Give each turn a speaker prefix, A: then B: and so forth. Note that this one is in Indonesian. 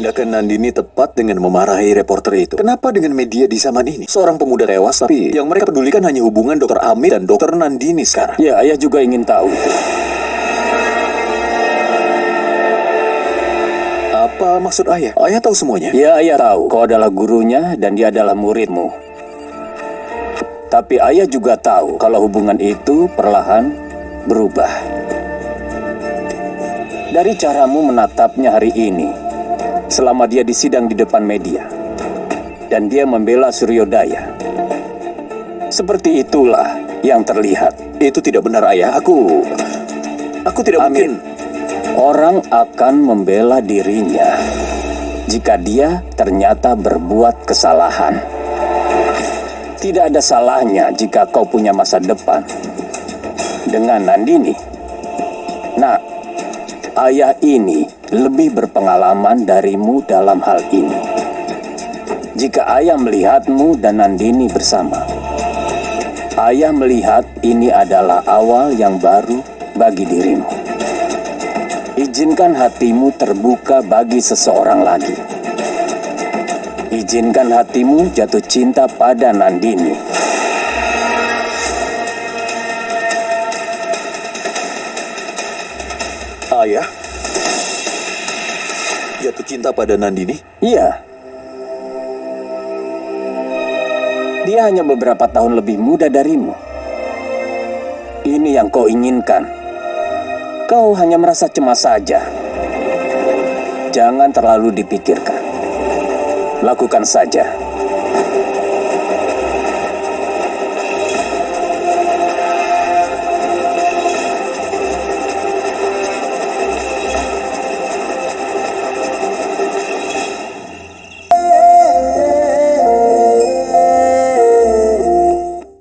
A: Tindakan Nandini tepat dengan memarahi reporter itu. Kenapa dengan media di zaman ini? Seorang pemuda tewas, tapi yang mereka pedulikan hanya hubungan dokter Amit dan dokter Nandini sekarang.
B: Ya, ayah juga ingin tahu.
A: Apa maksud ayah? Ayah tahu semuanya?
B: Ya, ayah tahu kau adalah gurunya dan dia adalah muridmu. Tapi ayah juga tahu kalau hubungan itu perlahan berubah. Dari caramu menatapnya hari ini, selama dia disidang di depan media, dan dia membela Suryodaya. Seperti itulah yang terlihat.
A: Itu tidak benar ayah. Aku... Aku tidak
B: Amin.
A: mungkin...
B: Orang akan membela dirinya jika dia ternyata berbuat kesalahan. Tidak ada salahnya jika kau punya masa depan dengan Nandini. Nah, ayah ini lebih berpengalaman darimu dalam hal ini. Jika ayah melihatmu dan Nandini bersama, ayah melihat ini adalah awal yang baru bagi dirimu. Izinkan hatimu terbuka bagi seseorang lagi. Izinkan hatimu jatuh cinta pada Nandini.
A: Ayah? Jatuh cinta pada Nandini?
B: Iya. Dia hanya beberapa tahun lebih muda darimu. Ini yang kau inginkan. Kau hanya merasa cemas saja. Jangan terlalu dipikirkan. Lakukan saja.